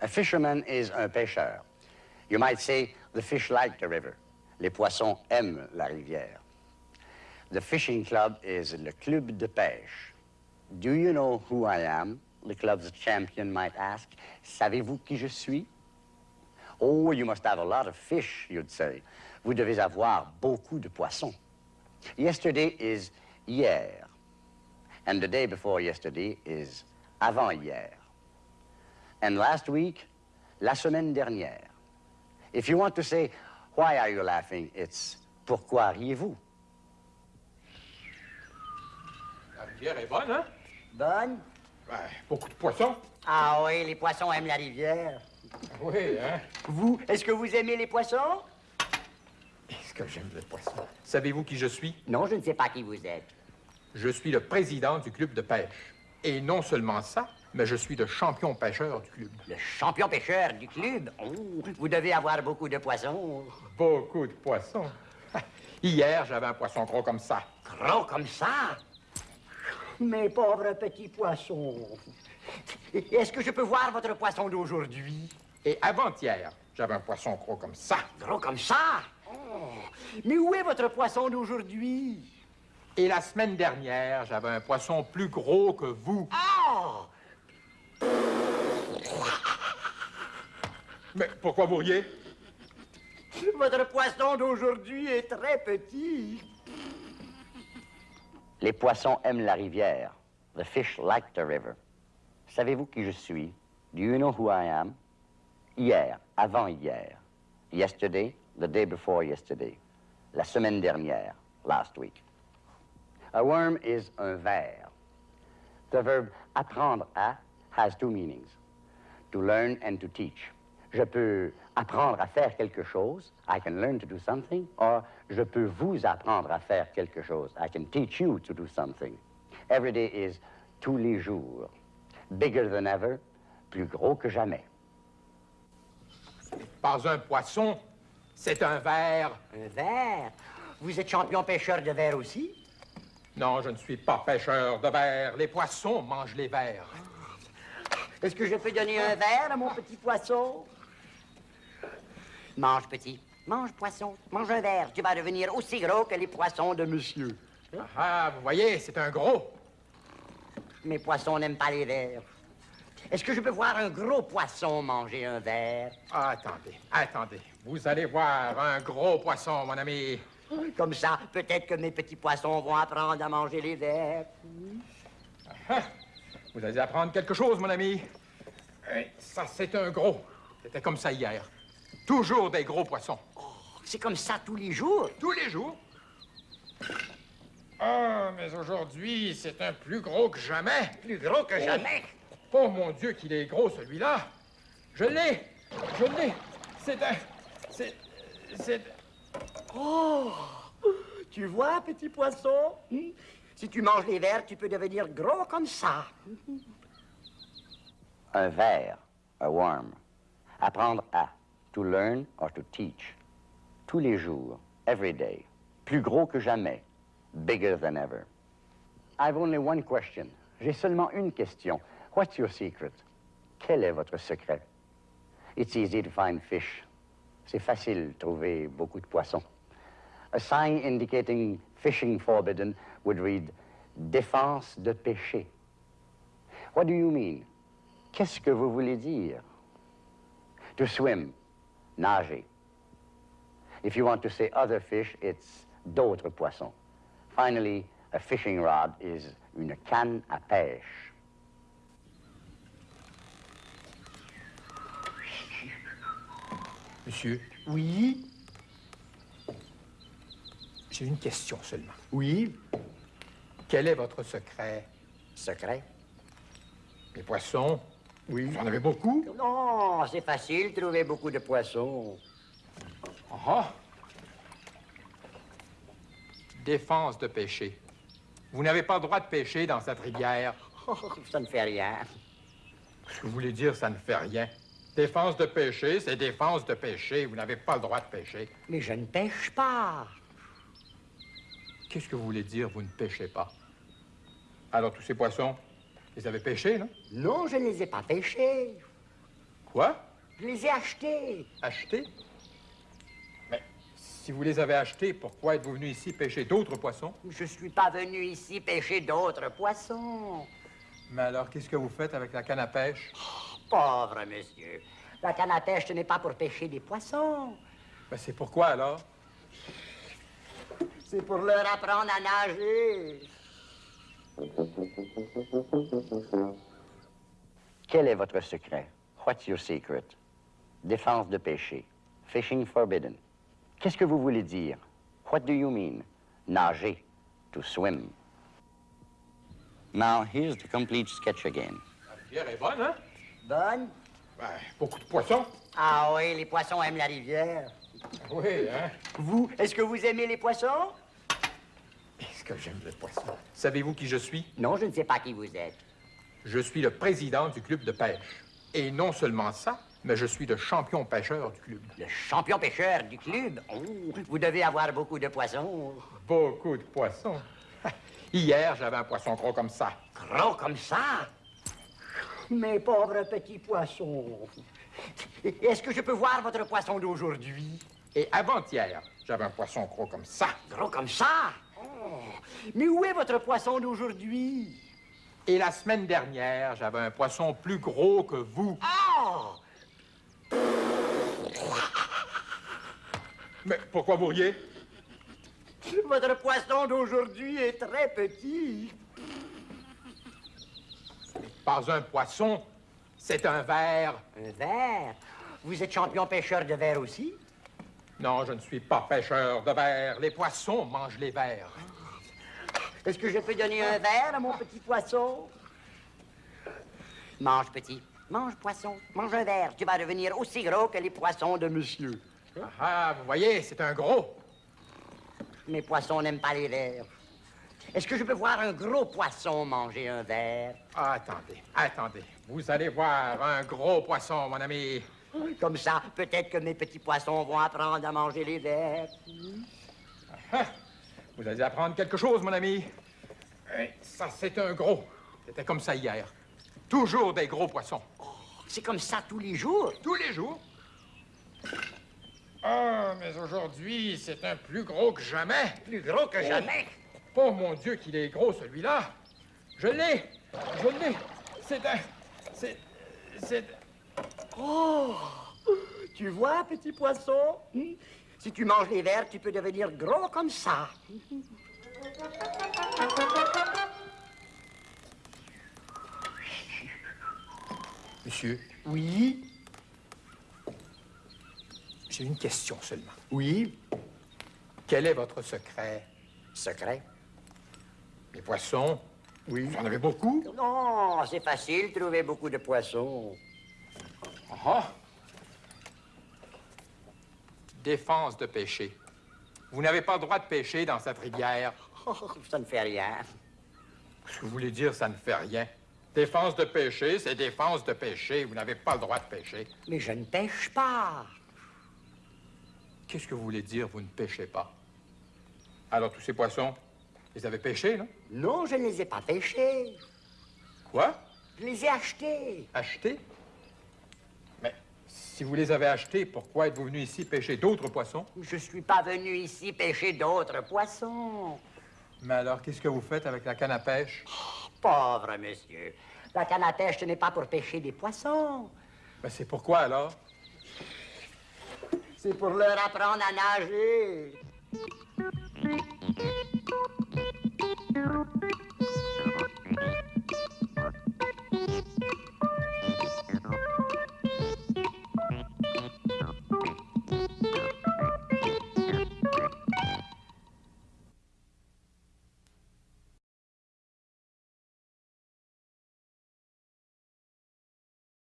A fisherman is un pêcheur. You might say the fish like the river. Les poissons aiment la rivière. The fishing club is le club de pêche. Do you know who I am? The club's champion might ask. Savez-vous qui je suis? Oh, you must have a lot of fish, you'd say. Vous devez avoir beaucoup de poissons. Yesterday is hier. And the day before yesterday is avant-hier. And last week, la semaine dernière. If you want to say, why are you laughing? It's pourquoi riez-vous? La rivière est bonne, hein? Bonne? Ben, beaucoup de poissons. Ah oui, les poissons aiment la rivière. Oui, hein? Vous, est-ce que vous aimez les poissons? Est-ce que j'aime les poissons? Savez-vous qui je suis? Non, je ne sais pas qui vous êtes. Je suis le président du club de pêche. Et non seulement ça, mais je suis le champion pêcheur du club. Le champion pêcheur du club? Oh, vous devez avoir beaucoup de poissons. Beaucoup de poissons. Hier, j'avais un poisson gros comme ça. Gros comme ça? Mes pauvres petits poissons. Est-ce que je peux voir votre poisson d'aujourd'hui? Et avant-hier, j'avais un poisson gros comme ça. Gros comme ça? Oh. Mais où est votre poisson d'aujourd'hui? Et la semaine dernière, j'avais un poisson plus gros que vous. Oh! Mais pourquoi vous riez? Votre poisson d'aujourd'hui est très petit. Les poissons aiment la rivière. The fish like the river. Savez-vous qui je suis? Do you know who I am? Hier, avant-hier. Yesterday, the day before yesterday. La semaine dernière, last week. A worm is un ver. The verb apprendre à has two meanings. To learn and to teach. Je peux apprendre à faire quelque chose. I can learn to do something. Or, je peux vous apprendre à faire quelque chose. I can teach you to do something. Every day is tous les jours. Bigger than ever. Plus gros que jamais. Pas un poisson, c'est un ver. Un verre? Vous êtes champion pêcheur de verre aussi? Non, je ne suis pas pêcheur de vers. Les poissons mangent les vers. Est-ce que je peux donner un verre à mon petit poisson? Mange, petit. Mange, poisson. Mange un verre. Tu vas devenir aussi gros que les poissons de monsieur. Ah, vous voyez, c'est un gros. Mes poissons n'aiment pas les verres. Est-ce que je peux voir un gros poisson manger un verre? Ah, attendez, attendez. Vous allez voir un gros poisson, mon ami. Comme ça, peut-être que mes petits poissons vont apprendre à manger les vers. Ah, vous allez apprendre quelque chose, mon ami. Ça, c'est un gros. C'était comme ça hier. Toujours des gros poissons. C'est comme ça tous les jours. Tous les jours. Ah, mais aujourd'hui, c'est un plus gros que jamais. Plus gros que jamais. Oh mon Dieu, qu'il est gros celui-là. Je l'ai. Je l'ai. C'est un. C'est. C'est. Oh! Tu vois, petit poisson? hmm? Si tu manges les vers, tu peux devenir gros comme ça. Un ver, a worm. Apprendre à. To learn or to teach. Tous les jours, every day. Plus gros que jamais. Bigger than ever. I've only one question. J'ai seulement une question. What's your secret? Quel est votre secret? It's easy to find fish. C'est facile trouver beaucoup de poissons. A sign indicating fishing forbidden would read défense de pêcher. What do you mean? Qu'est-ce que vous voulez dire? To swim, nager. If you want to say other fish, it's d'autres poissons. Finally, a fishing rod is une canne à pêche. Monsieur, Oui? j'ai une question seulement. Oui? Quel est votre secret? Secret? Les poissons? Oui. Vous en avez beaucoup? Non, c'est facile de trouver beaucoup de poissons. Ah! Défense de pêcher. Vous n'avez pas le droit de pêcher dans cette rivière. Oh, ça ne fait rien. Ce que vous voulez dire, ça ne fait rien. Défense de pêcher, c'est défense de pêcher. Vous n'avez pas le droit de pêcher. Mais je ne pêche pas. Qu'est-ce que vous voulez dire, vous ne pêchez pas? Alors, tous ces poissons, les avez pêchés, non? Non, je ne les ai pas pêchés. Quoi? Je les ai achetés. Achetés? Mais si vous les avez achetés, pourquoi êtes-vous venu ici pêcher d'autres poissons? Je suis pas venu ici pêcher d'autres poissons. Mais alors, qu'est-ce que vous faites avec la canne à pêche? Pauvre monsieur. La canne à pêche, ce n'est pas pour pêcher des poissons. Ben, c'est pourquoi, alors? C'est pour leur apprendre à nager. Quel est votre secret? What's your secret? Défense de pêcher. Fishing forbidden. Qu'est-ce que vous voulez dire? What do you mean? Nager. To swim. Now, here's the complete sketch again. La rivière est bonne, hein? Bonne? Ben, beaucoup de poissons. Ah oui, les poissons aiment la rivière. Oui, hein? Vous, est-ce que vous aimez les poissons? Que j'aime les poissons? Savez-vous qui je suis? Non, je ne sais pas qui vous êtes. Je suis le président du club de pêche. Et non seulement ça, mais je suis le champion pêcheur du club. Le champion pêcheur du club? Oh, vous devez avoir beaucoup de poissons. Beaucoup de poissons. Hier, j'avais un poisson gros comme ça. Gros comme ça? Mes pauvres petits poissons. Est-ce que je peux voir votre poisson d'aujourd'hui? Et avant-hier, j'avais un poisson gros comme ça. Gros comme ça? Oh. Mais où est votre poisson d'aujourd'hui? Et la semaine dernière, j'avais un poisson plus gros que vous. Oh! Mais pourquoi vous riez? Votre poisson d'aujourd'hui est très petit. Pas un poisson, c'est un verre. Un verre? Vous êtes champion pêcheur de verre aussi? Non, je ne suis pas pêcheur de verre. Les poissons mangent les vers. Est-ce que je peux donner un verre à mon petit poisson? Mange, petit. Mange, poisson. Mange un verre. Tu vas devenir aussi gros que les poissons de monsieur. Ah, vous voyez, c'est un gros. Mes poissons n'aiment pas les verres. Est-ce que je peux voir un gros poisson manger un verre? Ah, attendez, attendez. Vous allez voir un gros poisson, mon ami. Comme ça, peut-être que mes petits poissons vont apprendre à manger les vers. Ah, vous allez apprendre quelque chose, mon ami. Ça, c'est un gros. C'était comme ça hier. Toujours des gros poissons. C'est comme ça tous les jours. Tous les jours. Ah, mais aujourd'hui, c'est un plus gros que jamais. Plus gros que jamais. Oh mon Dieu, qu'il est gros, celui-là. Je l'ai. Je l'ai. C'est un... C'est... C'est... Oh! Tu vois, petit poisson? hmm? Si tu manges les vers, tu peux devenir gros comme ça. Monsieur, Oui? j'ai une question seulement. Oui? Quel est votre secret? Secret? Les poissons? Oui. Vous en avez beaucoup? Non, c'est facile, de trouver beaucoup de poissons. Ah! Défense de pêcher. Vous n'avez pas le droit de pêcher dans cette rivière. Oh, ça ne fait rien. Ce que vous voulez dire, ça ne fait rien. Défense de pêcher, c'est défense de pêcher. Vous n'avez pas le droit de pêcher. Mais je ne pêche pas. Qu'est-ce que vous voulez dire, vous ne pêchez pas? Alors, tous ces poissons, vous les avez pêchés, non? Non, je ne les ai pas pêchés. Quoi? Je les ai achetés. Achetés? Si vous les avez achetés, pourquoi êtes-vous venu ici pêcher d'autres poissons? Je ne suis pas venu ici pêcher d'autres poissons. Mais alors, qu'est-ce que vous faites avec la canne à pêche? Oh, pauvre monsieur, la canne à pêche, ce n'est pas pour pêcher des poissons. Ben, c'est pourquoi alors? C'est pour leur apprendre à nager.